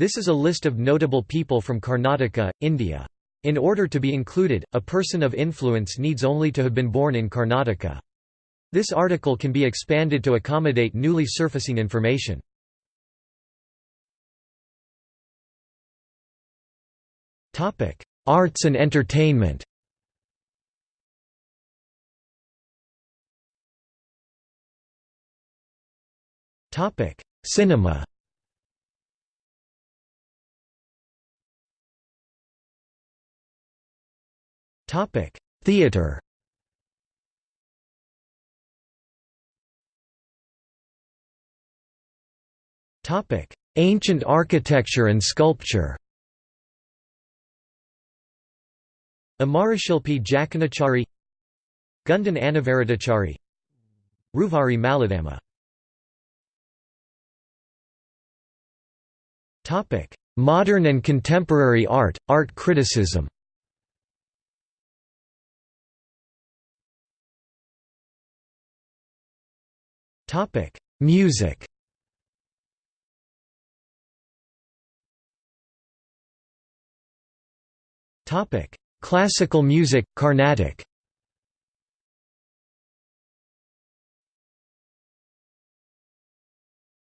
This is a list of notable people from Karnataka, India. In order to be included, a person of influence needs only to have been born in Karnataka. This article can be expanded to accommodate newly surfacing information. Arts and entertainment Cinema Theater. Topic: Ancient architecture and sculpture. Amarashilpi Jakanachari Gundan Anavaradachari Ruvari Maladama Modern and contemporary art, art criticism Music. Topic: Classical music, Carnatic.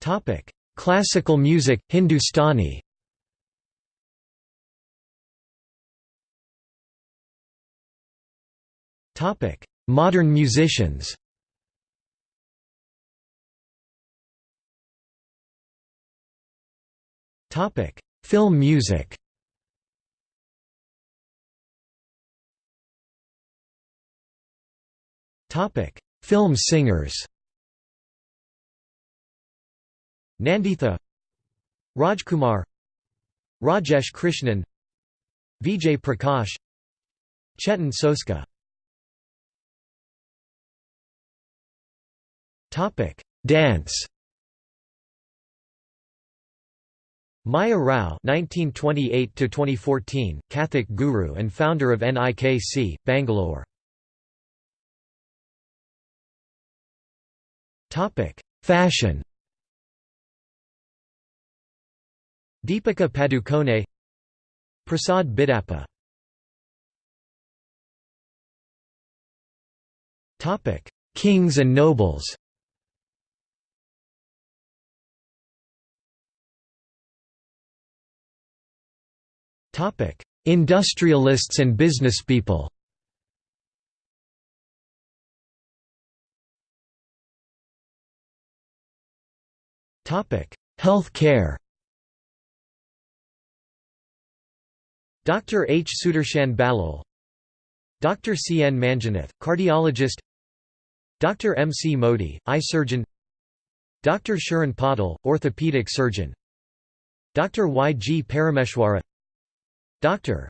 Topic: Classical music, Hindustani. Topic: Modern musicians Film music. Topic: Film singers. Nanditha. Rajkumar. Rajesh Krishnan. Vijay Prakash. Chetan Sosca. Topic. Dance Maya Rao (1928–2014), Kathak guru and founder of NIKC, Bangalore. Topic: Fashion. Deepika Padukone, Prasad Bidappa. Topic: Kings and nobles. Topic: Industrialists and businesspeople. Topic: Health care. Dr. H. Sudarshan Ballal Dr. C. N. Manjunath, cardiologist Dr. M. C. Modi, eye surgeon Dr. Sharan Patil, orthopedic surgeon Dr. Y. G. Parameshwara Dr.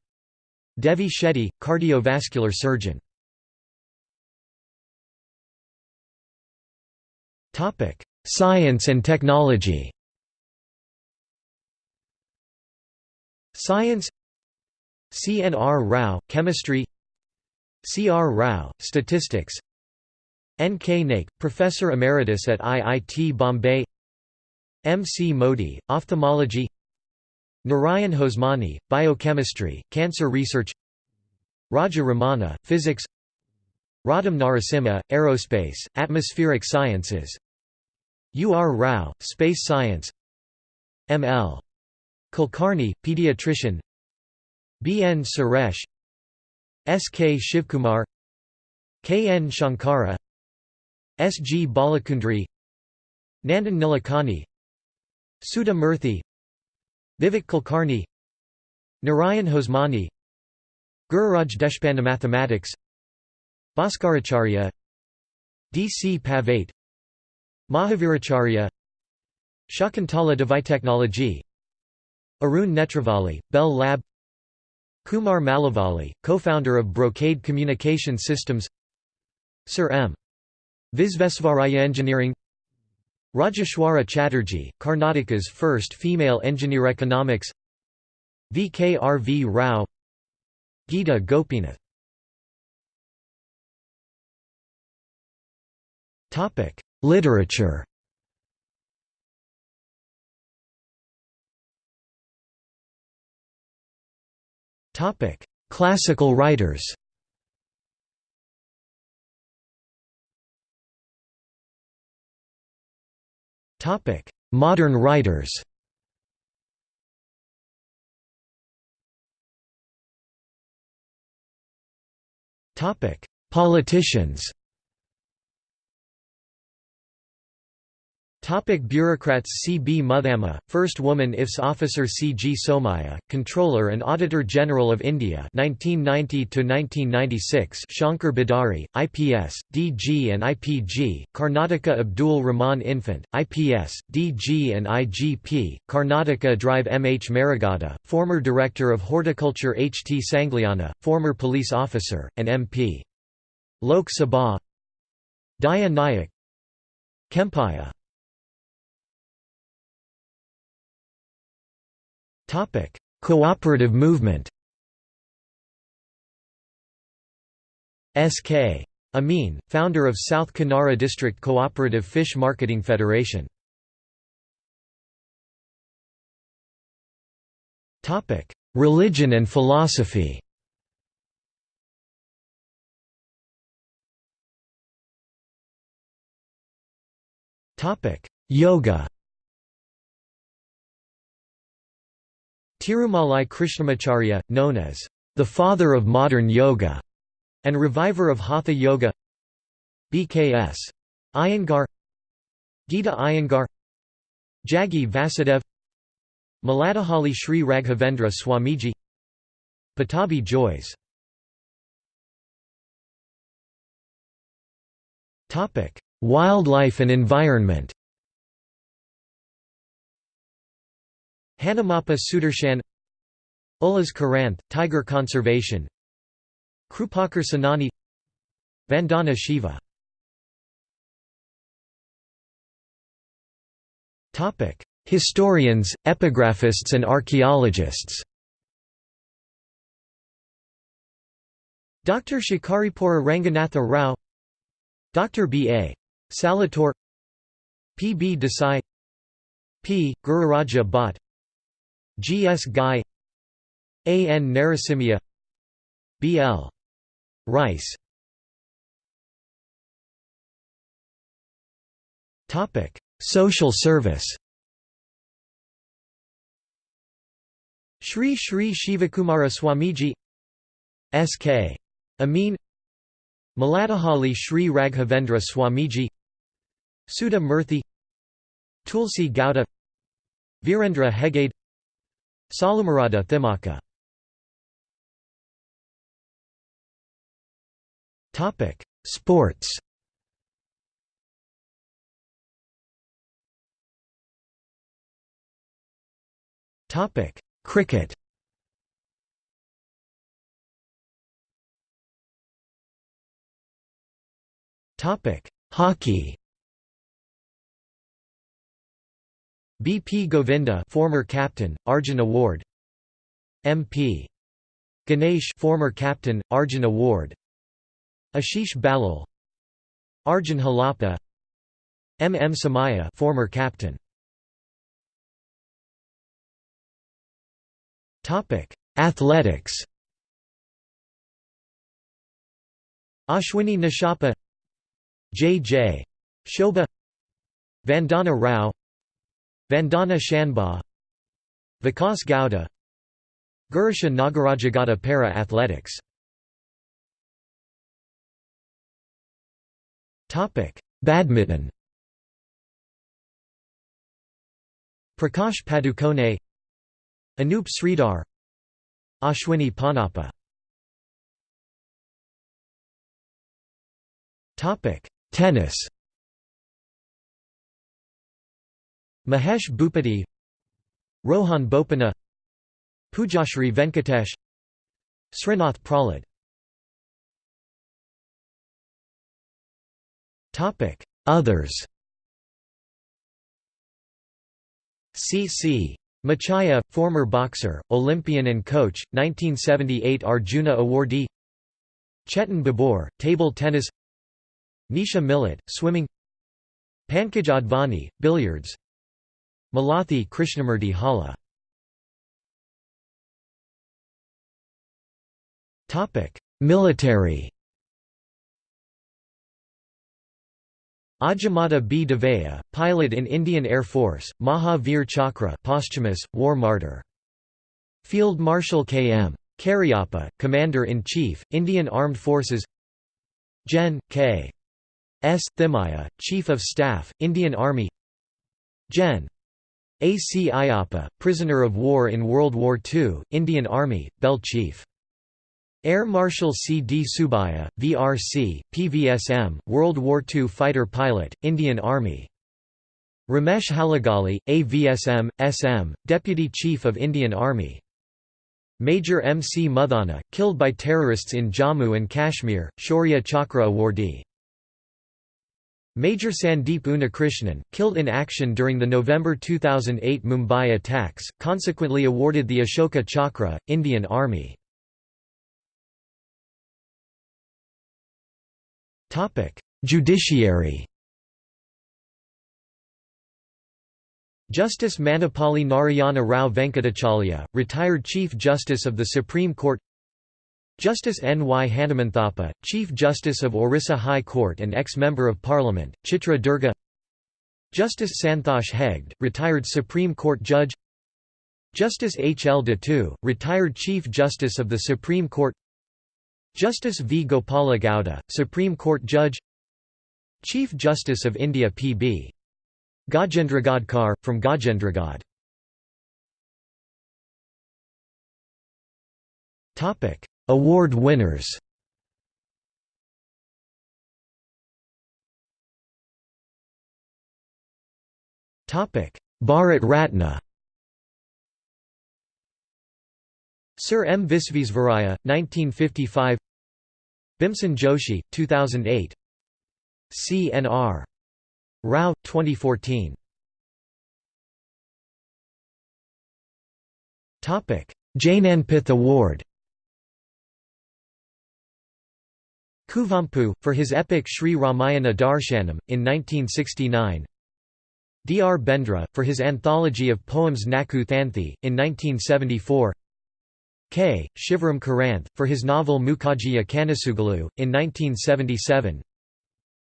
Devi Shetty, cardiovascular surgeon Topic: Science and technology Science C. N. R. Rao, chemistry C. R. Rao, statistics N. K. Naik, professor emeritus at IIT Bombay M. C. Modi, ophthalmology Narayan Hosmani, biochemistry, cancer research Raja Ramanna, physics Roddam Narasimha, aerospace, atmospheric sciences U. R. Rao, space science M. L. Kulkarni, pediatrician B. N. Suresh S. K. Shivkumar K. N. Shankara S. G. Balekundri Nandan Nilekani Sudha Murthy Vivek Kulkarni Narayan Hosmani Gururaj Deshpande Mathematics Bhaskaracharya D. C. Pavate Mahaviracharya Shakuntala Devitechnology Arun Netravali, Bell Lab Kumar Malavalli, co-founder of Brocade Communication Systems Sir M. Visvesvaraya Engineering Rajeswari Chatterjee, Karnataka's first female engineer economics VKRV Rao Gita Gopinath Topic: Literature. Topic: Classical writers. Topic: Modern writers. Topic: Politicians. Topic bureaucrats C. B. Muthamma, First Woman IFS Officer C. G. Somiah, Controller and Auditor General of India 1990–1996 Shankar Bidari, IPS, DG and IPG, Karnataka Abdul Rahman Infant, IPS, DG and IGP, Karnataka Drive M. H. Marigowda, former Director of Horticulture H. T. Sangliana, former police officer, and MP. Lok Sabha Daya Nayak Kempaiah Cooperative movement S.K. Amin, founder of South Kanara District Cooperative Fish Marketing Federation. Religion and philosophy Yoga Tirumalai Krishnamacharya, known as the father of modern yoga and reviver of Hatha Yoga BKS. Iyengar Gita Iyengar Jaggi Vasudev Maladahalli Sri Raghavendra Swamiji Pattabhi Jois Wildlife and environment Hanumappa Sudarshan Ullas Karanth, tiger conservation Krupakar Senani Vandana Shiva Historians, epigraphists and archaeologists Dr. Shikaripura Ranganatha Rao Dr. B. A. Saletore P. B. Desai P. Gururaja Bhatt G. S. Gai A. N. Narasimha B. L. Rice Social service Sri Sri Shivakumara Swamiji S.K. Amin Maladahalli Sri Raghavendra Swamiji Sudha Murthy Tulsi Gowda Virendra Heggade Salumarada Thimmakka Topic: Sports. Topic: Cricket. Topic: Hockey. B. P. Govinda former captain, Arjun Award M. P. Ganesh former captain, Arjun Award Ashish Ballal Arjun Halappa M. M. Somaiya former captain Topic: Athletics. Ashwini Nachappa J. J. Shobha Vandana Rao Vandana Shanbhag Vikas Gowda Girisha Nagarajegowda Para Athletics. Badminton. Prakash Padukone Anup Sridhar Ashwini Ponnappa Tennis Mahesh Bhupathi Rohan Bopanna Pujashri Venkatesh Srinath Prahlad Others. C. C. Machaiah, former boxer, Olympian and coach, 1978 Arjuna awardee. Chetan Baboor, table tennis. Nisha Millet, swimming. Pankaj Advani, billiards Malathi Krishnamurthy Holla Military Ajjamada B. Devaiah, pilot in Indian Air Force, Maha Veer Chakra posthumous, war martyr. Field Marshal K. M. Cariappa, Commander-in-Chief, Indian Armed Forces Gen. K. S. Thimayya, Chief of Staff, Indian Army Gen. A. C. Ayappa, prisoner of war in World War II, Indian Army, Bell Chief. Air Marshal C. D. Subbiah, VRC, PVSM, World War II fighter pilot, Indian Army. Ramesh Halagali, AVSM, SM, Deputy Chief of Indian Army. Major M. C. Muthanna, killed by terrorists in Jammu and Kashmir, Shaurya Chakra awardee. Major Sandeep Unnikrishnan, killed in action during the November 2008 Mumbai attacks, consequently awarded the Ashoka Chakra, Indian Army. Judiciary Justice Manapalli Narayana Rao Venkatachaliah, retired Chief Justice of the Supreme Court Justice N. Y. Hanumanthappa, Chief Justice of Orissa High Court and ex-Member of Parliament, Chitra Durga Justice Santhosh Hegde, retired Supreme Court Judge Justice H. L. Dattu, retired Chief Justice of the Supreme Court Justice V. Gopala Gowda, Supreme Court Judge Chief Justice of India P.B. Gajendragadkar, from Gajendragad Award winners Topic Bharat Ratna Sir M. Visvesvaraya, 1955 Bhimsen Joshi, 2008 C.N.R. Rao, 2014. Jnanpith Award Kuvempu, for his epic Sri Ramayana Darshanam, in 1969 D. R. Bendre, for his anthology of poems Nakku Thanthi, in 1974 K. Shivaram Karanth, for his novel Mookajjiya Kanasugalu, in 1977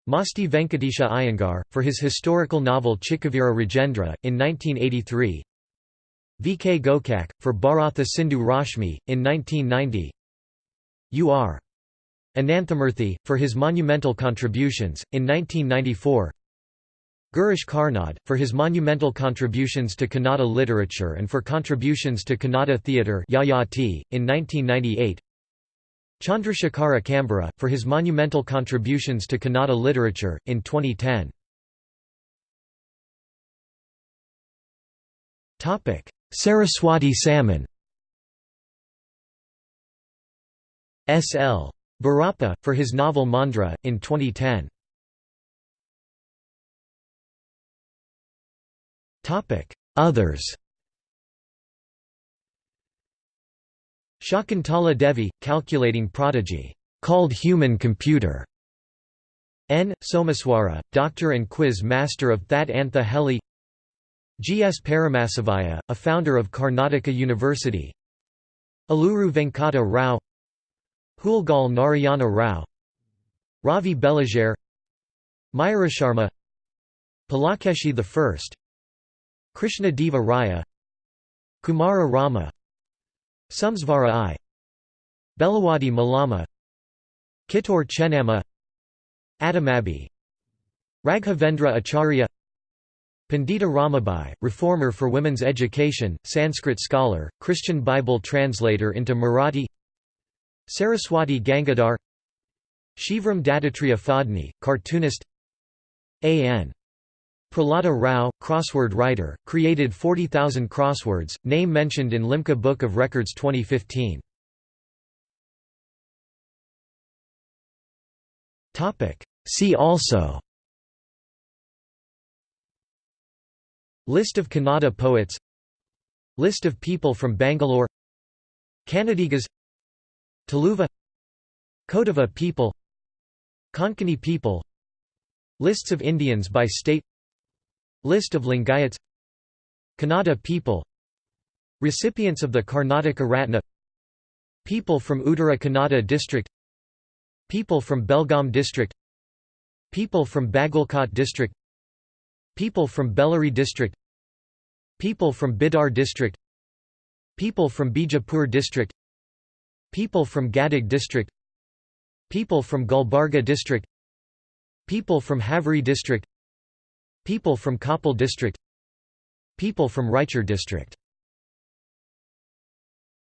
Masti Venkatesha Iyengar, for his historical novel Chikkaveera Rajendra, in 1983 V. K. Gokak, for Bharatha Sindhu Rashmi, in 1990 U. R. Ananthamurthy, for his monumental contributions, in 1994 Girish Karnad, for his monumental contributions to Kannada literature and for contributions to Kannada theatre in 1998 Chandrasekhara Kambara, for his monumental contributions to Kannada literature, in 2010. Saraswati Samman S. Bhyrappa, for his novel Mandra, in 2010. Others Shakuntala Devi, calculating prodigy, called human computer. N. Someshwara, doctor and quiz master of That Antha Heli G. S. Paramashivaiah, a founder of Karnataka University Aluru Venkata Rao Huilgol Narayana Rao Ravi Belagere Mayurasharma Pulakeshi I Krishna Deva Raya Kumara Rama Someshvara I Belawadi Mallamma Kittur Chennamma Adamabi Raghavendra Acharya Pandita Ramabai, reformer for women's education, Sanskrit scholar, Christian Bible translator into Marathi Saraswati Gangadhar Shivram Dattatreya Phadni, cartoonist A.N. Prahlada Rao, crossword writer, created 40,000 crosswords, name mentioned in Limca Book of Records 2015. See also List of Kannada poets List of people from Bangalore Kannadigas Tuluva Kodava people Konkani people Lists of Indians by state List of Lingayats Kannada people Recipients of the Karnataka Ratna People from Uttara Kannada district People from Belgaum district People from Bagalkot district People from Bellary district People from Bidar district People from Bijapur district People from Gadag district People from Gulbarga district People from Haveri district People from Koppal district People from Raichur district